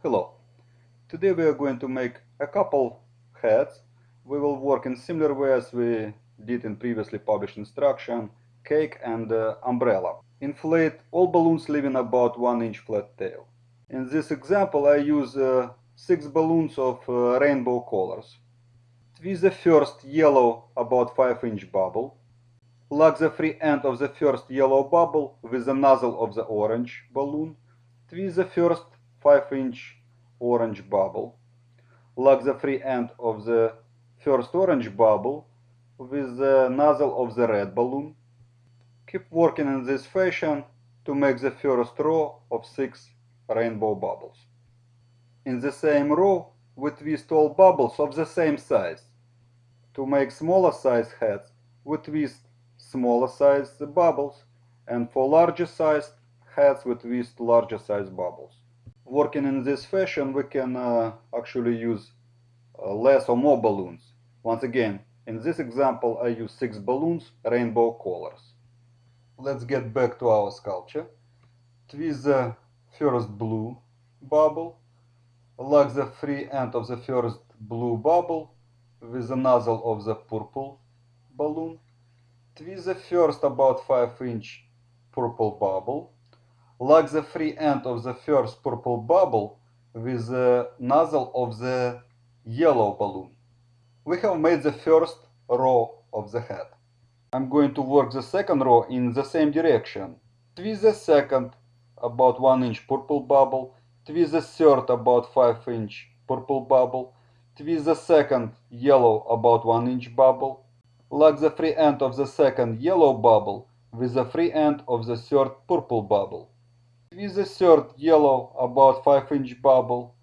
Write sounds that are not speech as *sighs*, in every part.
Hello. Today we are going to make a couple heads. We will work in similar way as we did in previously published instruction, cake and uh, umbrella. Inflate all balloons leaving about 1 inch flat tail. In this example I use uh, 6 balloons of uh, rainbow colors. Twist the first yellow about 5 inch bubble. Lock the free end of the first yellow bubble with the nozzle of the orange balloon. Twist the first 5 inch orange bubble. Lock the free end of the first orange bubble with the nozzle of the red balloon. Keep working in this fashion to make the first row of 6 rainbow bubbles. In the same row, we twist all bubbles of the same size. To make smaller size heads, we twist smaller size bubbles, and for larger sized heads, we twist larger size bubbles working in this fashion, we can uh, actually use uh, less or more balloons. Once again, in this example, I use six balloons, rainbow colors. Let's get back to our sculpture. Twist the first blue bubble, lock the free end of the first blue bubble with the nozzle of the purple balloon. Twist the first about 5 inch purple bubble Lock the free end of the first purple bubble with the nozzle of the yellow balloon. We have made the first row of the head. I'm going to work the second row in the same direction. Twist the second about 1 inch purple bubble, twist the third about 5 inch purple bubble, twist the second yellow about 1 inch bubble, lock the free end of the second yellow bubble with the free end of the third purple bubble. Twist the third yellow about 5 inch bubble.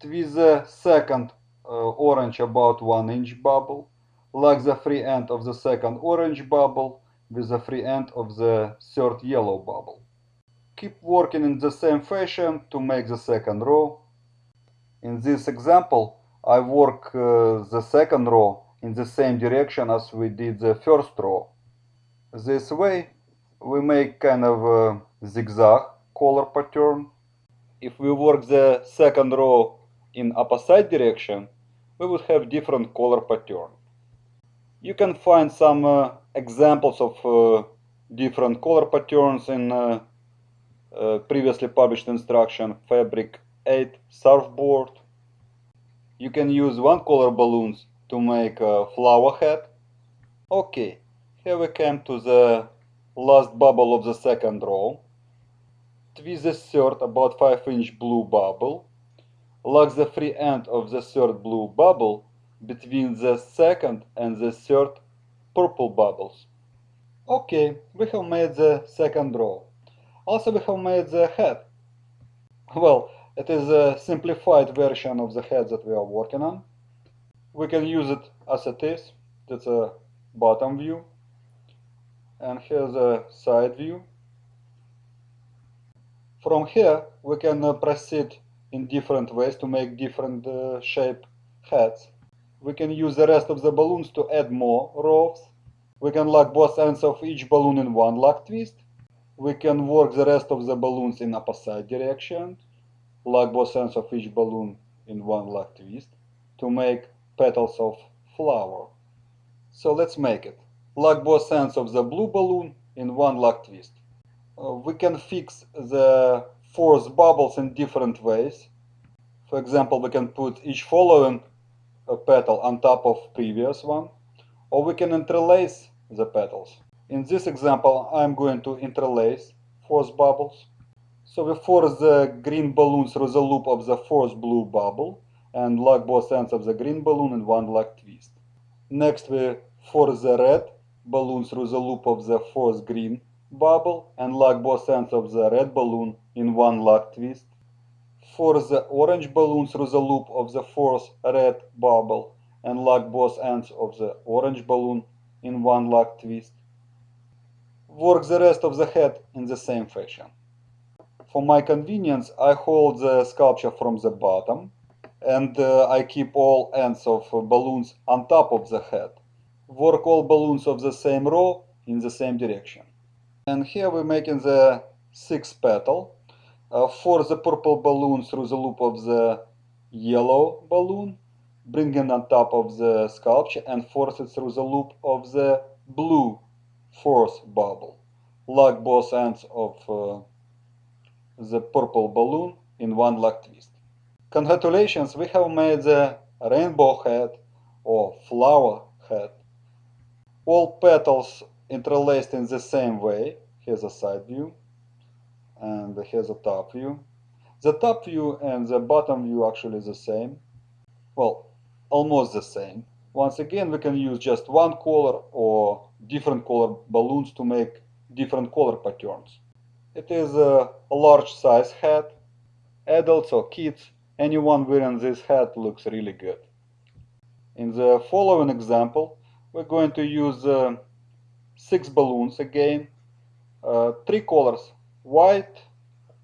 Twist the second uh, orange about 1 inch bubble. Lock the free end of the second orange bubble with the free end of the third yellow bubble. Keep working in the same fashion to make the second row. In this example, I work uh, the second row in the same direction as we did the first row. This way, we make kind of a zigzag color pattern. If we work the second row in opposite direction, we would have different color pattern. You can find some uh, examples of uh, different color patterns in uh, uh previously published instruction Fabric 8 surfboard. You can use one color balloons to make a flower head. Okay, here we came to the last bubble of the second row twist the third about 5 inch blue bubble, lock the free end of the third blue bubble between the second and the third purple bubbles. Okay, we have made the second row. Also we have made the head. Well, it is a simplified version of the head that we are working on. We can use it as it is. That's a bottom view. And here's a side view. From here, we can uh, proceed in different ways to make different uh, shape heads. We can use the rest of the balloons to add more rows. We can lock both ends of each balloon in one lock twist. We can work the rest of the balloons in opposite direction. Lock both ends of each balloon in one lock twist to make petals of flower. So let's make it. Lock both ends of the blue balloon in one lock twist. Uh, we can fix the force bubbles in different ways. For example, we can put each following petal on top of previous one, or we can interlace the petals. In this example, I'm going to interlace force bubbles. So we force the green balloon through the loop of the force blue bubble and lock both ends of the green balloon in one lock twist. Next we force the red balloon through the loop of the force green bubble and lock both ends of the red balloon in one lock twist. Force the orange balloon through the loop of the fourth red bubble and lock both ends of the orange balloon in one lock twist. Work the rest of the head in the same fashion. For my convenience, I hold the sculpture from the bottom and uh, I keep all ends of balloons on top of the head. Work all balloons of the same row in the same direction. And here we're making the sixth petal. uh, force the purple balloon through the loop of the yellow balloon, bring it on top of the sculpture and force it through the loop of the blue fourth bubble. Lock both ends of uh, the purple balloon in one lock twist. Congratulations, we have made the rainbow head or flower head. All petals interlaced in the same way. Here's a side view and here's a top view. The top view and the bottom view actually the same. Well, almost the same. Once again, we can use just one color or different color balloons to make different color patterns. It is a large size hat. Adults or kids, anyone wearing this hat looks really good. In the following example, we're going to use uh, six balloons again, uh, three colors, white,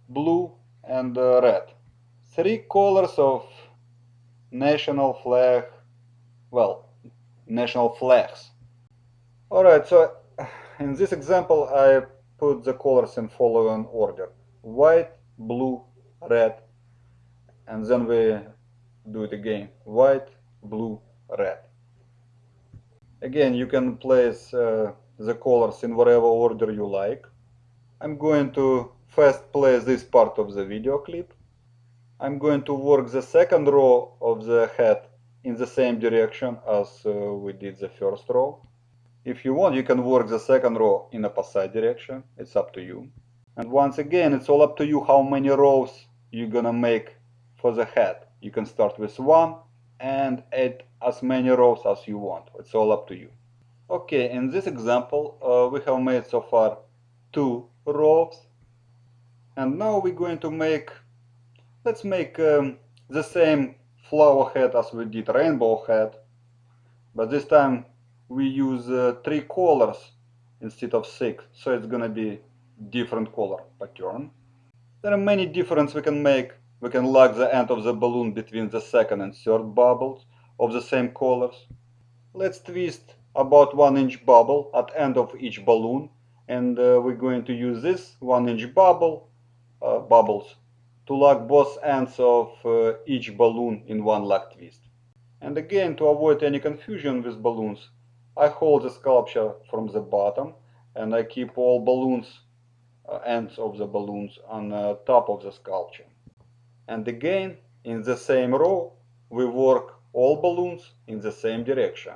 blue, and uh, red. Three colors of national flag, well, national flags. Alright, so *sighs* in this example I put the colors in following order. White, blue, red, and then we do it again. White, blue, red. Again, you can place uh, the colors in whatever order you like. I'm going to first play this part of the video clip. I'm going to work the second row of the head in the same direction as uh, we did the first row. If you want, you can work the second row in a opposite direction. It's up to you. And once again, it's all up to you how many rows you're gonna make for the head. You can start with one and add as many rows as you want. It's all up to you. Okay, in this example, uh, we have made so far two rows. And now we're going to make, let's make um, the same flower head as we did rainbow head. But this time we use uh, three colors instead of six. So it's gonna be different color pattern. There are many differences we can make. We can lock the end of the balloon between the second and third bubbles of the same colors. Let's twist about one inch bubble at end of each balloon and uh, we're going to use this one inch bubble uh, bubbles to lock both ends of uh, each balloon in one lock twist. And again, to avoid any confusion with balloons, I hold the sculpture from the bottom and I keep all balloons, uh, ends of the balloons on uh, top of the sculpture. And again, in the same row, we work all balloons in the same direction.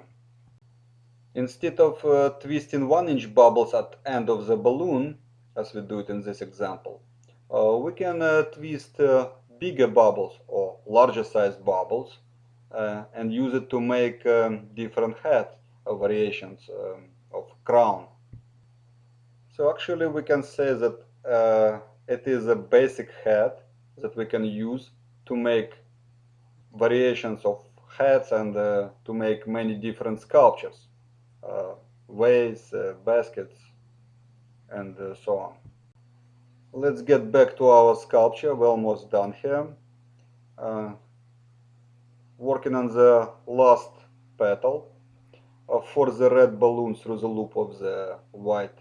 Instead of uh, twisting 1 inch bubbles at end of the balloon, as we do it in this example, uh, we can uh, twist uh, bigger bubbles or larger sized bubbles uh, and use it to make um, different head variations um, of crown. So actually we can say that it is a basic head that we can use to make variations of heads and uh, to make many different sculptures, uh, vase, uh, baskets, and uh, so on. Let's get back to our sculpture, we're almost done here. Working on the last petal for the red balloon through the loop of the white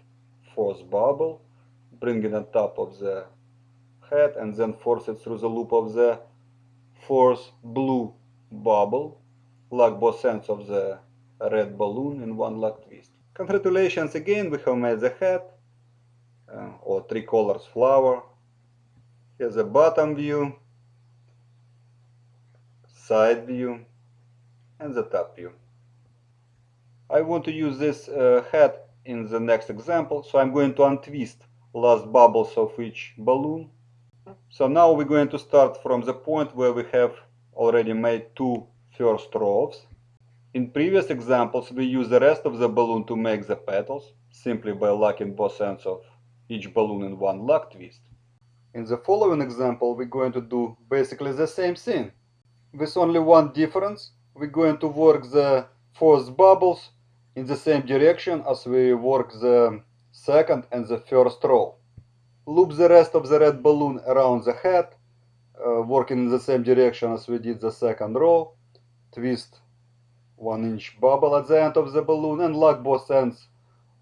fourth bubble, bring it on top of the head and then force it through the loop of the fourth blue bubble, lock both ends of the red balloon in one lock twist. Congratulations again, we have made the hat uh, or three colors flower. Here's the bottom view, side view, and the top view. I want to use this uh, head in the next example, so I'm going to untwist last bubbles of each balloon. So now we're going to start from the point where we have already made two first rows. In previous examples, we used the rest of the balloon to make the petals, simply by locking both ends of each balloon in one lock twist. In the following example, we're going to do basically the same thing. With only one difference, we're going to work the fourth bubbles in the same direction as we work the second and the first row. Loop the rest of the red balloon around the head, uh, working in the same direction as we did the second row. Twist one inch bubble at the end of the balloon and lock both ends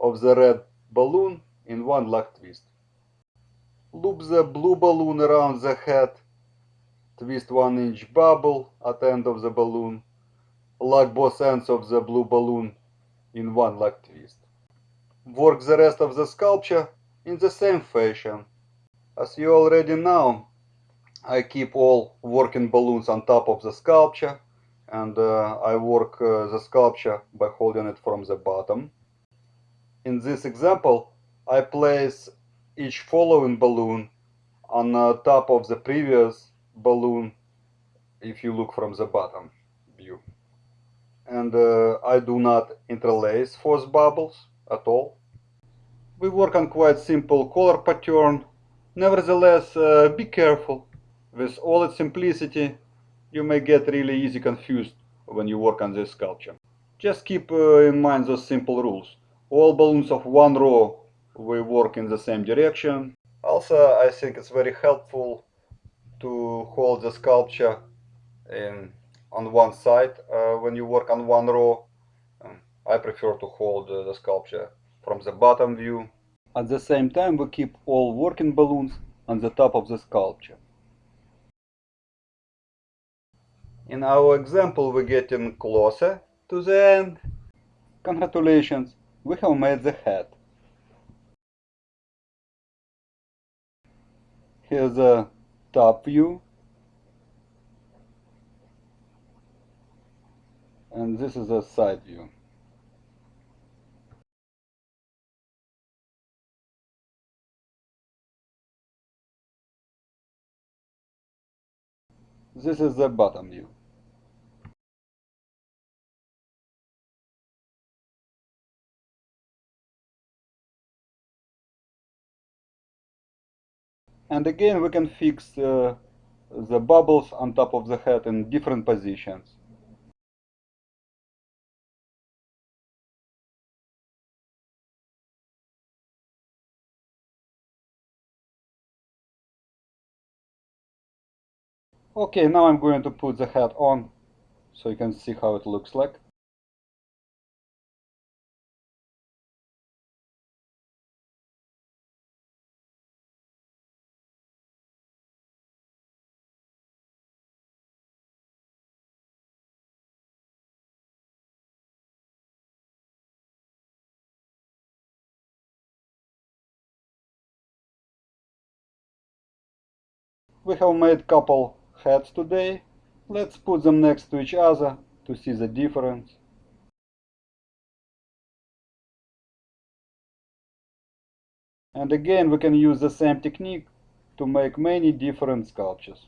of the red balloon in one lock twist. Loop the blue balloon around the head. Twist 1 inch bubble at the end of the balloon. Lock both ends of the blue balloon in one lock twist. Work the rest of the sculpture in the same fashion. As you already know, I keep all working balloons on top of the sculpture and uh, I work uh, the sculpture by holding it from the bottom. In this example, I place each following balloon on uh, top of the previous balloon if you look from the bottom view. And uh, I do not interlace force bubbles at all. We work on quite simple color pattern. Nevertheless, uh, be careful. With all its simplicity, you may get really easy confused when you work on this sculpture. Just keep uh, in mind those simple rules. All balloons of one row will work in the same direction. Also, I think it's very helpful to hold the sculpture in, on one side uh, when you work on one row. Um, I prefer to hold uh, the sculpture from the bottom view. At the same time, we keep all working balloons on the top of the sculpture. In our example, we're getting closer to the end. Congratulations, we have made the hat. Here's the top view. And this is the side view. This is the bottom view. And again, we can fix uh, the bubbles on top of the head in different positions. Okay, now I'm going to put the head on so you can see how it looks like. We have made couple heads today. Let's put them next to each other to see the difference. And again, we can use the same technique to make many different sculptures.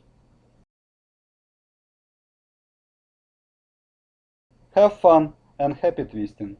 Have fun and happy twisting!